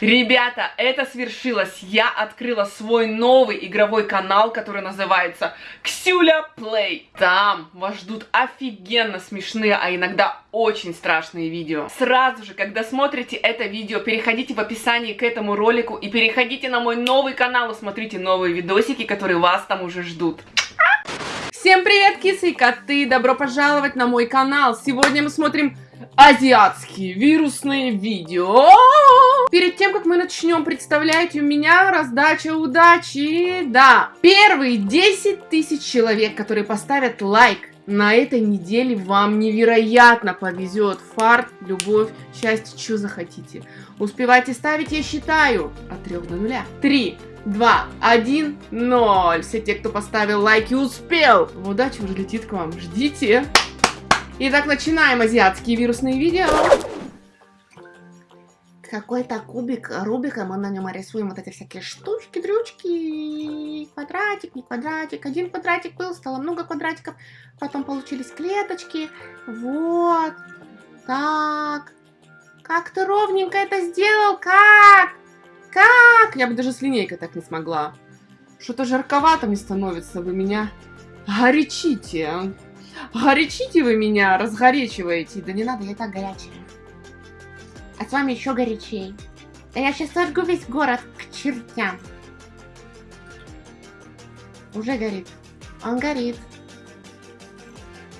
Ребята, это свершилось. Я открыла свой новый игровой канал, который называется Ксюля Плей. Там вас ждут офигенно смешные, а иногда очень страшные видео. Сразу же, когда смотрите это видео, переходите в описании к этому ролику и переходите на мой новый канал и смотрите новые видосики, которые вас там уже ждут. Всем привет, кисы и коты! Добро пожаловать на мой канал! Сегодня мы смотрим азиатские вирусные видео. Перед тем, как мы начнем, представляете, у меня раздача удачи. Да, первые 10 тысяч человек, которые поставят лайк на этой неделе вам невероятно повезет. Фарт, любовь, счастье, что захотите. Успевайте ставить, я считаю, от 3 до 0. 3, 2, 1, 0. Все те, кто поставил лайк и успел. Удача уже летит к вам. Ждите. Итак, начинаем азиатские вирусные видео. Какой-то кубик Рубика, мы на нем рисуем вот эти всякие штучки, дрючки, квадратик, не квадратик. Один квадратик был, стало много квадратиков, потом получились клеточки. Вот, так. Как ты ровненько это сделал, как? Как? Я бы даже с линейкой так не смогла. Что-то жарковато мне становится, вы меня горячите. Горячите вы меня, разгорячиваете. Да не надо, я так горячая. А с вами еще горячей. Да я сейчас сожгу весь город к чертям. Уже горит. Он горит.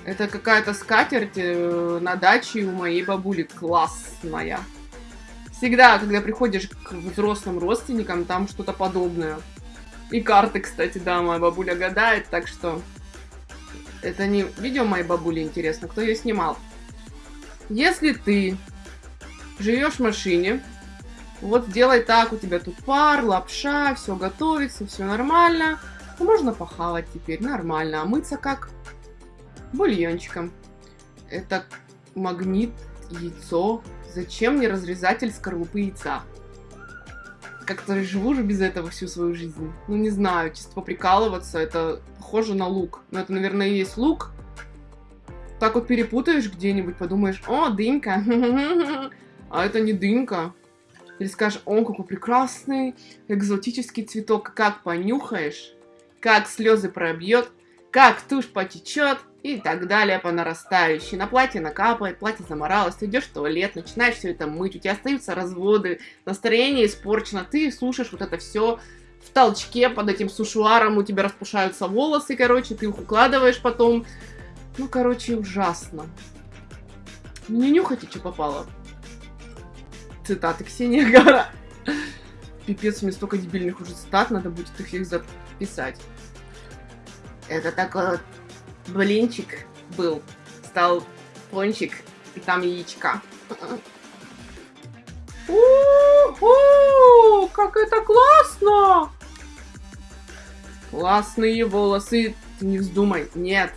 Это какая-то скатерть э, на даче у моей бабули. Классная. Всегда, когда приходишь к взрослым родственникам, там что-то подобное. И карты, кстати, да, моя бабуля гадает, так что это не видео моей бабули, интересно, кто ее снимал. Если ты живешь в машине, вот делай так, у тебя тут пар, лапша, все готовится, все нормально. То можно похавать теперь нормально, а мыться как? Бульончиком. Это магнит, яйцо. Зачем мне разрезатель скорлупы яйца? как-то живу же без этого всю свою жизнь. Ну, не знаю, чисто поприкалываться, это похоже на лук. Но это, наверное, и есть лук. Так вот перепутаешь где-нибудь, подумаешь, о, дынька. А это не дынька. Или скажешь, о, какой прекрасный экзотический цветок. Как понюхаешь, как слезы пробьет, как тушь потечет, и так далее по нарастающей. На платье накапает, платье заморалось, ты идешь в туалет, начинаешь все это мыть, у тебя остаются разводы, настроение испорчено, ты слушаешь вот это все в толчке под этим сушуаром, у тебя распушаются волосы, короче, ты их укладываешь потом. Ну, короче, ужасно. Не нюхайте, что попало. Цитаты Ксения Гара. Пипец, мне столько дебильных уже цитат, надо будет их всех записать. Это такой вот блинчик был, стал пончик, и там яичка. У-у-у, как это классно! Классные волосы. Ты не вздумай. Нет.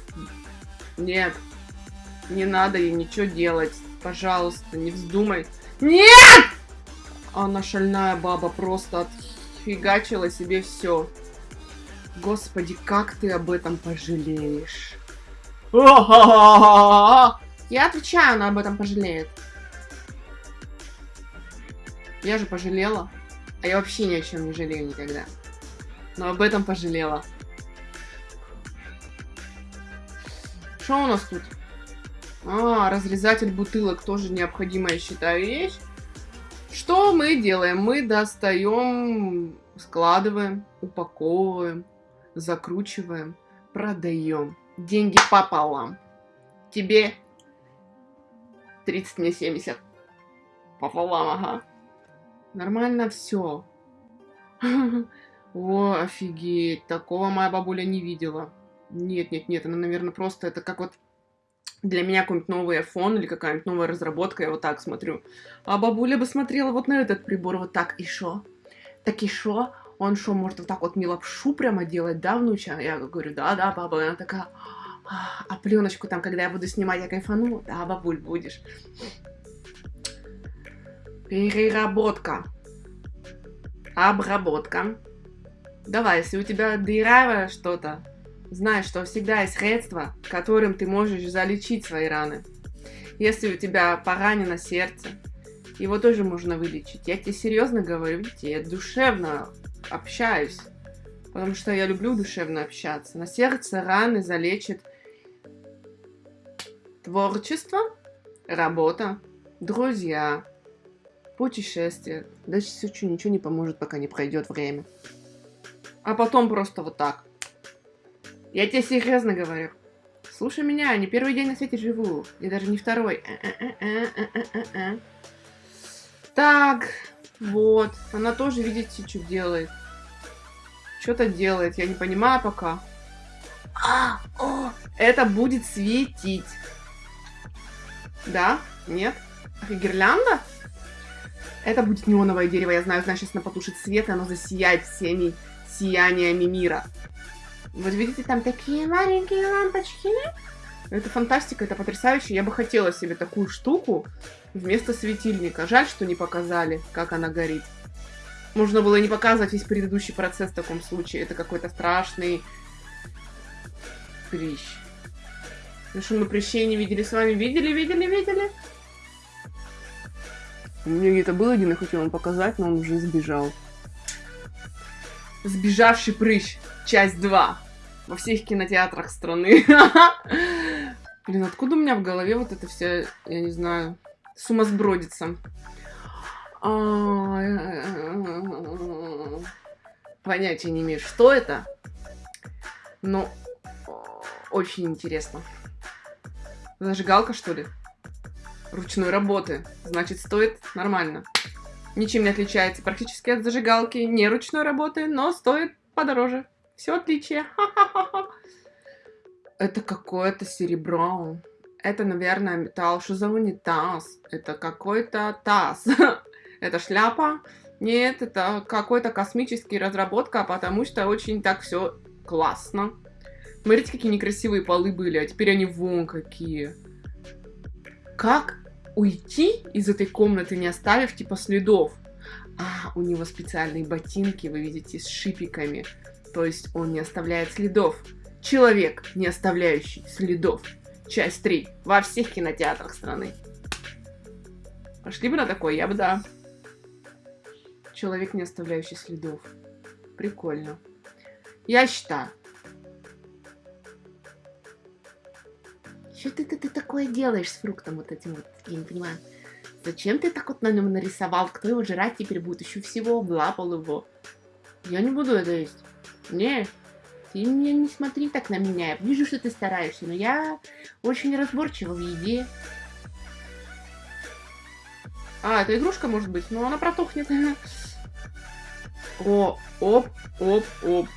Нет. Не надо ей ничего делать. Пожалуйста, не вздумай. Нет! Она шальная баба просто отфигачила себе все. Господи, как ты об этом пожалеешь? Я отвечаю, она об этом пожалеет. Я же пожалела. А я вообще ни о чем не жалею никогда. Но об этом пожалела. Что у нас тут? А, разрезатель бутылок тоже необходимая, считаю, вещь. Что мы делаем? Мы достаем, складываем, упаковываем, закручиваем, продаем деньги пополам. Тебе 30, мне 70. Пополам, ага. Нормально все. О, офигеть, такого моя бабуля не видела. Нет, нет, нет, она, наверное, просто это как вот для меня какой-нибудь новый iPhone или какая-нибудь новая разработка, я вот так смотрю. А бабуля бы смотрела вот на этот прибор вот так, и шо? Так и шо? Он что, может вот так вот мне лапшу прямо делать, да, внуча? Я говорю, да-да, баба. Она такая, а пленочку там, когда я буду снимать, я кайфану? Да, бабуль, будешь. Переработка. Обработка. Давай, если у тебя дыравое что-то, знай, что всегда есть средства, которым ты можешь залечить свои раны. Если у тебя поранено сердце, Его тоже можно вылечить. Я тебе серьезно говорю, видите, я душевно общаюсь. Потому что я люблю душевно общаться. На сердце раны залечит творчество, работа, друзья, путешествия. Дальше все ничего не поможет, пока не пройдет время. А потом просто вот так. Я тебе серьезно говорю. Слушай меня, не первый день на свете живу. И даже не второй. Так, вот. Она тоже, видите, что делает. Что-то делает, я не понимаю пока. А, о, это будет светить. Да? Нет? Гирлянда? Это будет неоновое дерево, я знаю, значит, она потушит свет, и оно засияет всеми сияниями мира. Вот видите, там такие маленькие лампочки? Это фантастика, это потрясающе. Я бы хотела себе такую штуку вместо светильника. Жаль, что не показали, как она горит. Можно было не показывать весь предыдущий процесс в таком случае. Это какой-то страшный прыщ. Ну что, мы прыщей не видели с вами? Видели, видели, видели? У меня где-то был один, я хотел вам показать, но он уже сбежал. Сбежавший прыщ. Часть 2 во всех кинотеатрах страны. Блин, откуда у меня в голове вот это все, я не знаю, сумасбродится? Понятия не имею, что это, но очень интересно. Зажигалка, что ли? Ручной работы. Значит, стоит нормально. Ничем не отличается практически от зажигалки не ручной работы, но стоит подороже. Все отличие. Это какое-то серебро. Это, наверное, металл. Что за унитаз? Это какой-то таз. Это шляпа? Нет, это какой-то космический разработка, потому что очень так все классно. Смотрите, какие некрасивые полы были, а теперь они вон какие. Как уйти из этой комнаты, не оставив типа следов? А, у него специальные ботинки, вы видите, с шипиками то есть он не оставляет следов. Человек, не оставляющий следов. Часть 3. Во всех кинотеатрах страны. Пошли бы на такой, я бы да. Человек, не оставляющий следов. Прикольно. Я считаю. Что ты, ты, ты такое делаешь с фруктом вот этим вот? Я не понимаю. Зачем ты так вот на нем нарисовал? Кто его жрать теперь будет? Еще всего облапал его. Я не буду это есть. Не, ты мне не смотри так на меня. Я вижу, что ты стараешься, но я очень разборчива в еде. А, это игрушка может быть, но она протухнет. О, оп, оп, оп.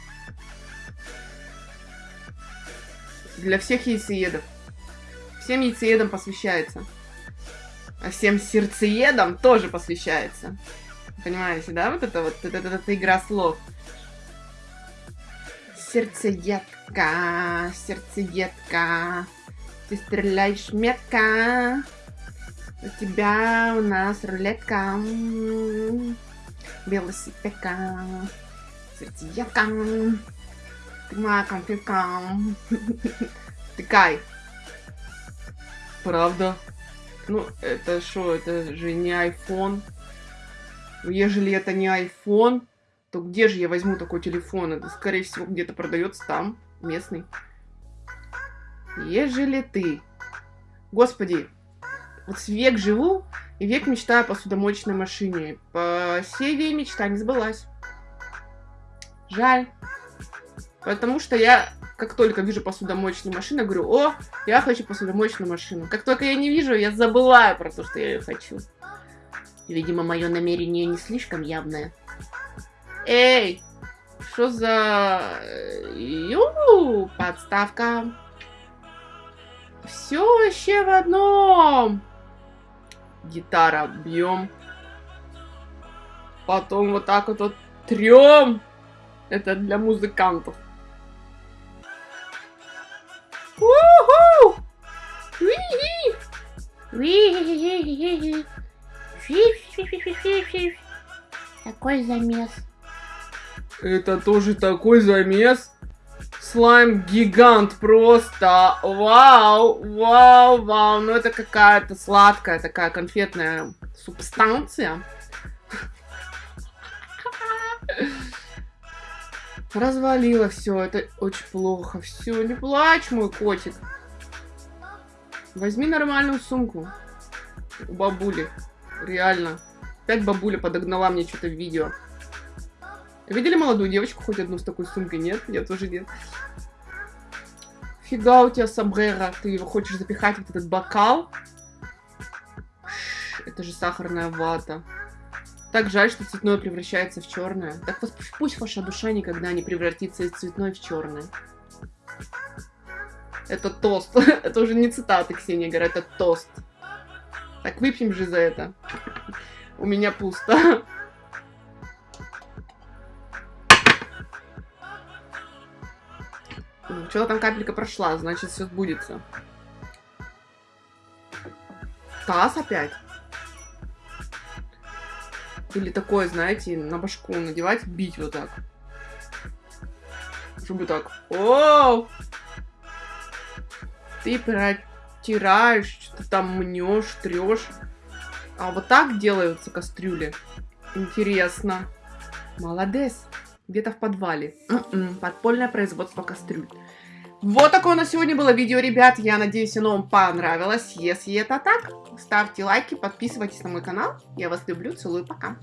Для всех яйцеедов. Всем яйцеедам посвящается. А всем сердцеедам тоже посвящается. Понимаете, да? Вот это вот, это игра слов. Сердцеедка, сердцеедка, ты стреляешь метко. У тебя у нас рулетка, велосипедка, сердцеедка. Ты моя конфетка. Тыкай. Правда? Ну, это что, это же не iPhone. Ежели это не iPhone, то где же я возьму такой телефон? Это, скорее всего, где-то продается там, местный. Ежели ты... Господи, вот век живу, и век мечтаю о посудомоечной машине. По сей мечта не сбылась. Жаль. Потому что я, как только вижу посудомоечную машину, говорю, о, я хочу посудомоечную машину. Как только я не вижу, я забываю про то, что я ее хочу. Видимо, мое намерение не слишком явное. Эй! Что за... Ю, подставка. Все вообще в одном. Гитара бьем. Потом вот так вот, вот трем. Это для музыкантов. Уху! Такой замес. Это тоже такой замес. Слайм-гигант просто. Вау, вау, вау. Ну это какая-то сладкая такая конфетная субстанция. Развалила все, это очень плохо. Все, не плачь, мой котик. Возьми нормальную сумку у бабули. Реально. Опять бабуля подогнала мне что-то в видео. Видели молодую девочку хоть одну с такой сумкой? Нет? Я тоже нет. Фига у тебя сомбрера. Ты его хочешь запихать в этот бокал? Это же сахарная вата. Так жаль, что цветное превращается в черное. Так пусть ваша душа никогда не превратится из цветной в черное. Это тост. это уже не цитаты Ксения говорят, это тост. Так выпьем же за это. У меня пусто. Что-то там капелька прошла, значит все сбудется. Таз опять? Или такое, знаете, на башку надевать, бить вот так. Чтобы так. О! Ты протираешь, что-то там мнешь, трешь. А вот так делаются кастрюли. Интересно. Молодец. Где-то в подвале. М-м, подпольное производство кастрюль. Вот такое у нас сегодня было видео, ребят. Я надеюсь, оно вам понравилось. Если это так, ставьте лайки, подписывайтесь на мой канал. Я вас люблю, целую, пока.